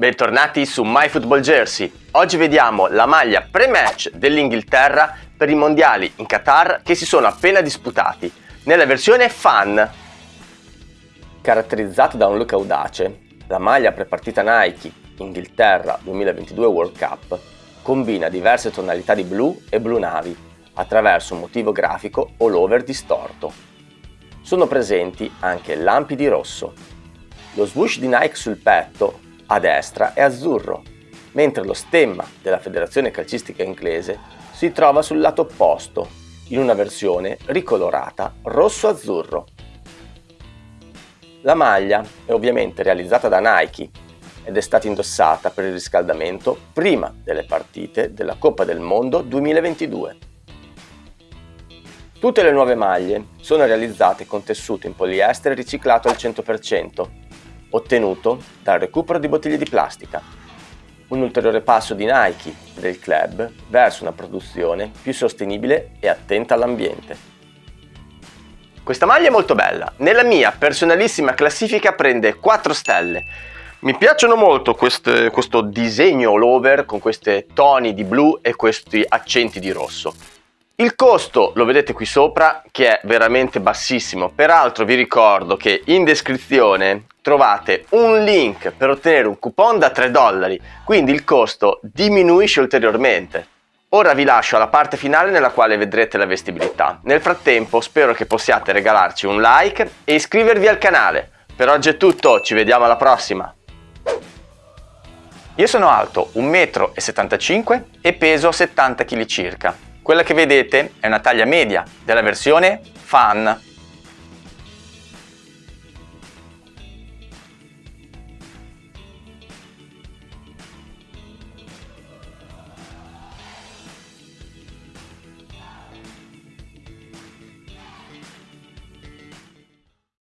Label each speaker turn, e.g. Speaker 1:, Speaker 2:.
Speaker 1: Bentornati su MyFootballJersey. Oggi vediamo la maglia pre-match dell'Inghilterra per i mondiali in Qatar che si sono appena disputati, nella versione fan. Caratterizzata da un look audace, la maglia pre-partita Nike Inghilterra 2022 World Cup combina diverse tonalità di blu e blu navi attraverso un motivo grafico all over distorto. Sono presenti anche lampi di rosso. Lo swoosh di Nike sul petto a destra è azzurro, mentre lo stemma della Federazione Calcistica Inglese si trova sul lato opposto, in una versione ricolorata rosso-azzurro. La maglia è ovviamente realizzata da Nike ed è stata indossata per il riscaldamento prima delle partite della Coppa del Mondo 2022. Tutte le nuove maglie sono realizzate con tessuto in poliestere riciclato al 100%, ottenuto dal recupero di bottiglie di plastica. Un ulteriore passo di Nike e del club verso una produzione più sostenibile e attenta all'ambiente. Questa maglia è molto bella, nella mia personalissima classifica prende 4 stelle. Mi piacciono molto queste, questo disegno all over con questi toni di blu e questi accenti di rosso. Il costo lo vedete qui sopra che è veramente bassissimo, peraltro vi ricordo che in descrizione trovate un link per ottenere un coupon da 3 dollari, quindi il costo diminuisce ulteriormente. Ora vi lascio alla parte finale nella quale vedrete la vestibilità. Nel frattempo spero che possiate regalarci un like e iscrivervi al canale. Per oggi è tutto, ci vediamo alla prossima! Io sono alto 1,75 m e peso 70 kg circa. Quella che vedete è una taglia media della versione Fan